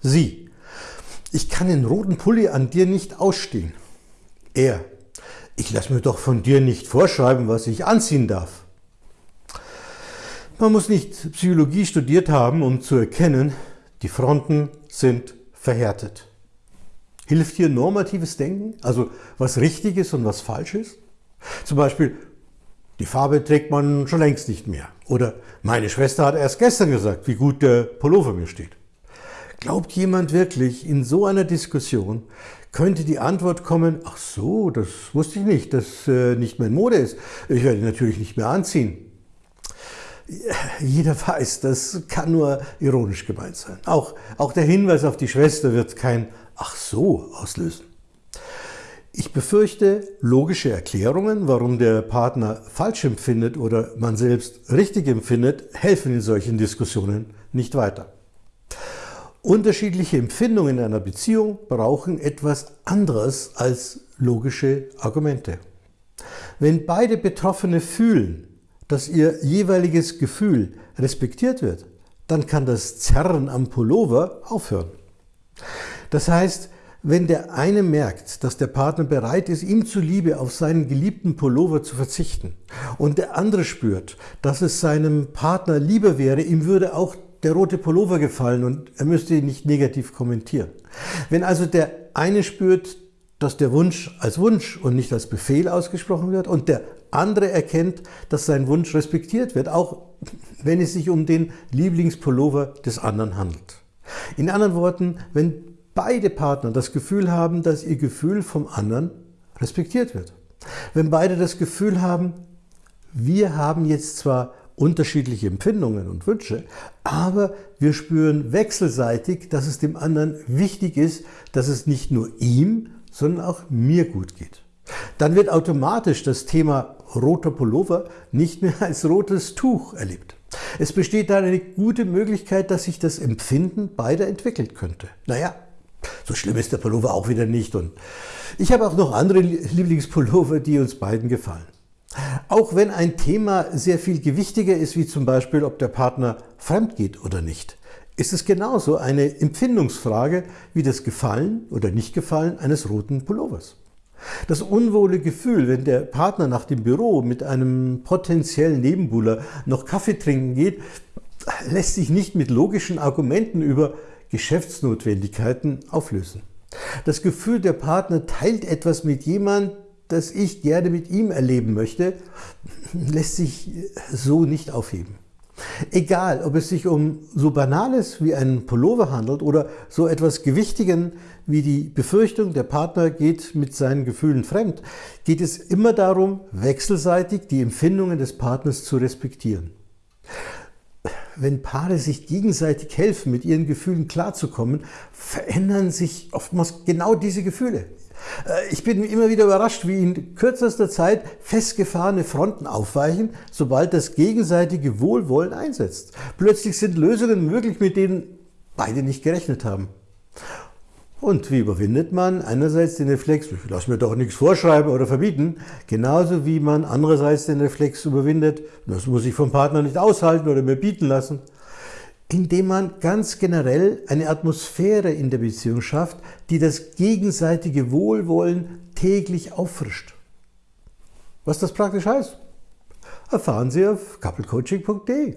Sie. Ich kann den roten Pulli an dir nicht ausstehen. Er. Ich lasse mir doch von dir nicht vorschreiben, was ich anziehen darf. Man muss nicht Psychologie studiert haben, um zu erkennen, die Fronten sind verhärtet. Hilft hier normatives Denken, also was richtig ist und was falsch ist? Zum Beispiel, die Farbe trägt man schon längst nicht mehr. Oder meine Schwester hat erst gestern gesagt, wie gut der Pullover mir steht. Glaubt jemand wirklich, in so einer Diskussion könnte die Antwort kommen, ach so, das wusste ich nicht, dass äh, nicht mehr in Mode ist. Ich werde natürlich nicht mehr anziehen. Jeder weiß, das kann nur ironisch gemeint sein. Auch, auch der Hinweis auf die Schwester wird kein Ach so auslösen. Ich befürchte, logische Erklärungen, warum der Partner falsch empfindet oder man selbst richtig empfindet, helfen in solchen Diskussionen nicht weiter. Unterschiedliche Empfindungen in einer Beziehung brauchen etwas anderes als logische Argumente. Wenn beide Betroffene fühlen, dass ihr jeweiliges Gefühl respektiert wird, dann kann das Zerren am Pullover aufhören. Das heißt, wenn der eine merkt, dass der Partner bereit ist, ihm zuliebe auf seinen geliebten Pullover zu verzichten und der andere spürt, dass es seinem Partner lieber wäre, ihm würde auch der rote Pullover gefallen und er müsste ihn nicht negativ kommentieren. Wenn also der eine spürt, dass der Wunsch als Wunsch und nicht als Befehl ausgesprochen wird und der andere erkennt, dass sein Wunsch respektiert wird, auch wenn es sich um den Lieblingspullover des anderen handelt. In anderen Worten, wenn beide Partner das Gefühl haben, dass ihr Gefühl vom anderen respektiert wird. Wenn beide das Gefühl haben, wir haben jetzt zwar unterschiedliche Empfindungen und Wünsche, aber wir spüren wechselseitig, dass es dem anderen wichtig ist, dass es nicht nur ihm, sondern auch mir gut geht. Dann wird automatisch das Thema roter Pullover nicht mehr als rotes Tuch erlebt. Es besteht da eine gute Möglichkeit, dass sich das Empfinden beider entwickelt könnte. Naja, so schlimm ist der Pullover auch wieder nicht. Und ich habe auch noch andere Lieblingspullover, die uns beiden gefallen. Auch wenn ein Thema sehr viel gewichtiger ist, wie zum Beispiel, ob der Partner fremd geht oder nicht, ist es genauso eine Empfindungsfrage wie das Gefallen oder Nicht-Gefallen eines roten Pullovers. Das unwohle Gefühl, wenn der Partner nach dem Büro mit einem potenziellen Nebenbuhler noch Kaffee trinken geht, lässt sich nicht mit logischen Argumenten über Geschäftsnotwendigkeiten auflösen. Das Gefühl, der Partner teilt etwas mit jemand, das ich gerne mit ihm erleben möchte, lässt sich so nicht aufheben. Egal, ob es sich um so Banales wie einen Pullover handelt oder so etwas Gewichtigen wie die Befürchtung, der Partner geht mit seinen Gefühlen fremd, geht es immer darum, wechselseitig die Empfindungen des Partners zu respektieren. Wenn Paare sich gegenseitig helfen, mit ihren Gefühlen klarzukommen, verändern sich oftmals genau diese Gefühle. Äh, ich bin immer wieder überrascht, wie in kürzester Zeit festgefahrene Fronten aufweichen, sobald das gegenseitige Wohlwollen einsetzt. Plötzlich sind Lösungen möglich, mit denen beide nicht gerechnet haben. Und wie überwindet man einerseits den Reflex, ich lasse mir doch nichts vorschreiben oder verbieten, genauso wie man andererseits den Reflex überwindet, das muss ich vom Partner nicht aushalten oder mir bieten lassen indem man ganz generell eine Atmosphäre in der Beziehung schafft, die das gegenseitige Wohlwollen täglich auffrischt. Was das praktisch heißt, erfahren Sie auf couplecoaching.de.